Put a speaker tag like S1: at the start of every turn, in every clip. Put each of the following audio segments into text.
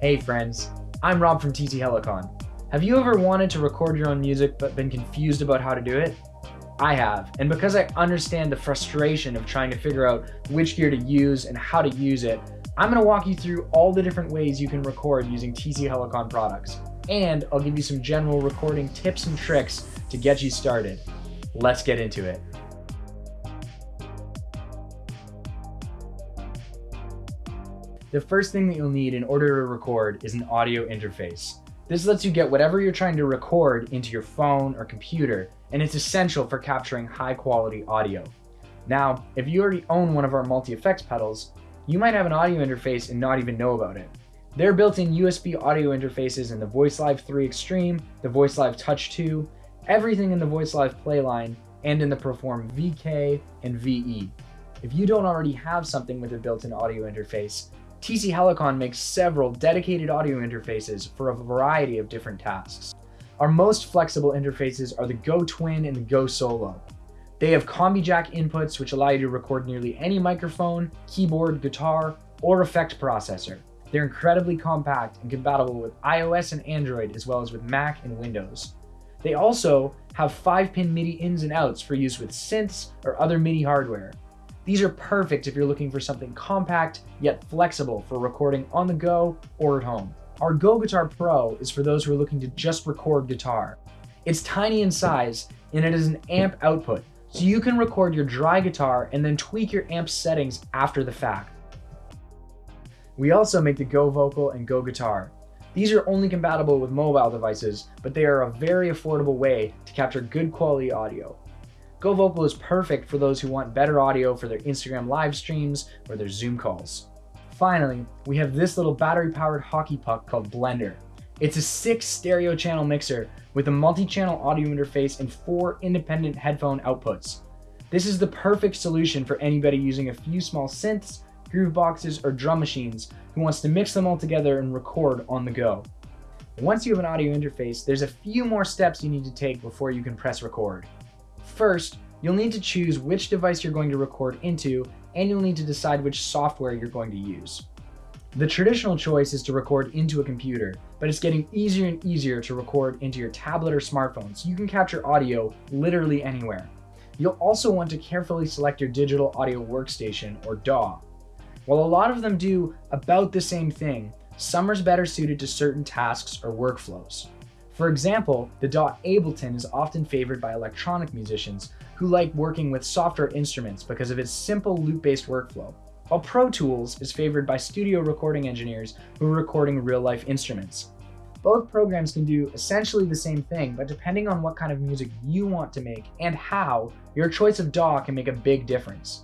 S1: Hey friends, I'm Rob from TC Helicon. Have you ever wanted to record your own music but been confused about how to do it? I have, and because I understand the frustration of trying to figure out which gear to use and how to use it, I'm going to walk you through all the different ways you can record using TC Helicon products. And I'll give you some general recording tips and tricks to get you started. Let's get into it. The first thing that you'll need in order to record is an audio interface. This lets you get whatever you're trying to record into your phone or computer, and it's essential for capturing high quality audio. Now, if you already own one of our multi-effects pedals, you might have an audio interface and not even know about it. There are built-in USB audio interfaces in the VoiceLive 3 Extreme, the VoiceLive Touch 2, everything in the VoiceLive Playline, and in the Perform VK and VE. If you don't already have something with a built-in audio interface, TC Helicon makes several dedicated audio interfaces for a variety of different tasks. Our most flexible interfaces are the Go Twin and the Go Solo. They have combi jack inputs which allow you to record nearly any microphone, keyboard, guitar, or effect processor. They're incredibly compact and compatible with iOS and Android as well as with Mac and Windows. They also have 5-pin MIDI ins and outs for use with synths or other MIDI hardware. These are perfect if you're looking for something compact yet flexible for recording on the go or at home. Our Go Guitar Pro is for those who are looking to just record guitar. It's tiny in size and it is an amp output, so you can record your dry guitar and then tweak your amp settings after the fact. We also make the Go Vocal and Go Guitar. These are only compatible with mobile devices, but they are a very affordable way to capture good quality audio. Go Vocal is perfect for those who want better audio for their Instagram live streams or their Zoom calls. Finally, we have this little battery-powered hockey puck called Blender. It's a six stereo channel mixer with a multi-channel audio interface and four independent headphone outputs. This is the perfect solution for anybody using a few small synths, groove boxes, or drum machines who wants to mix them all together and record on the go. Once you have an audio interface, there's a few more steps you need to take before you can press record. First, you'll need to choose which device you're going to record into, and you'll need to decide which software you're going to use. The traditional choice is to record into a computer, but it's getting easier and easier to record into your tablet or smartphone so you can capture audio literally anywhere. You'll also want to carefully select your digital audio workstation or DAW. While a lot of them do about the same thing, some are better suited to certain tasks or workflows. For example, the DAW Ableton is often favored by electronic musicians who like working with softer instruments because of its simple loop-based workflow, while Pro Tools is favored by studio recording engineers who are recording real-life instruments. Both programs can do essentially the same thing, but depending on what kind of music you want to make and how, your choice of DAW can make a big difference.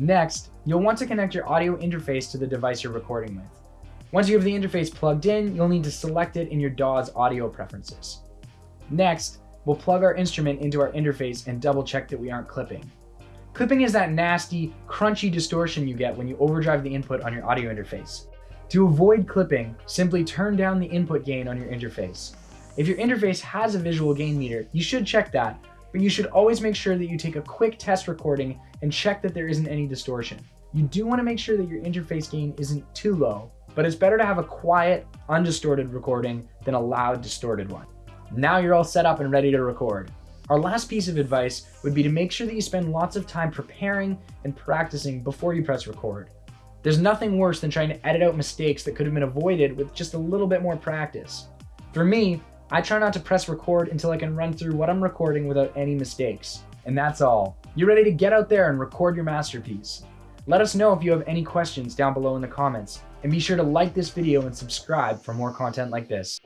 S1: Next, you'll want to connect your audio interface to the device you're recording with. Once you have the interface plugged in, you'll need to select it in your DAW's audio preferences. Next, we'll plug our instrument into our interface and double check that we aren't clipping. Clipping is that nasty, crunchy distortion you get when you overdrive the input on your audio interface. To avoid clipping, simply turn down the input gain on your interface. If your interface has a visual gain meter, you should check that, but you should always make sure that you take a quick test recording and check that there isn't any distortion. You do want to make sure that your interface gain isn't too low, but it's better to have a quiet, undistorted recording than a loud, distorted one. Now you're all set up and ready to record. Our last piece of advice would be to make sure that you spend lots of time preparing and practicing before you press record. There's nothing worse than trying to edit out mistakes that could have been avoided with just a little bit more practice. For me, I try not to press record until I can run through what I'm recording without any mistakes. And that's all. You're ready to get out there and record your masterpiece. Let us know if you have any questions down below in the comments, and be sure to like this video and subscribe for more content like this.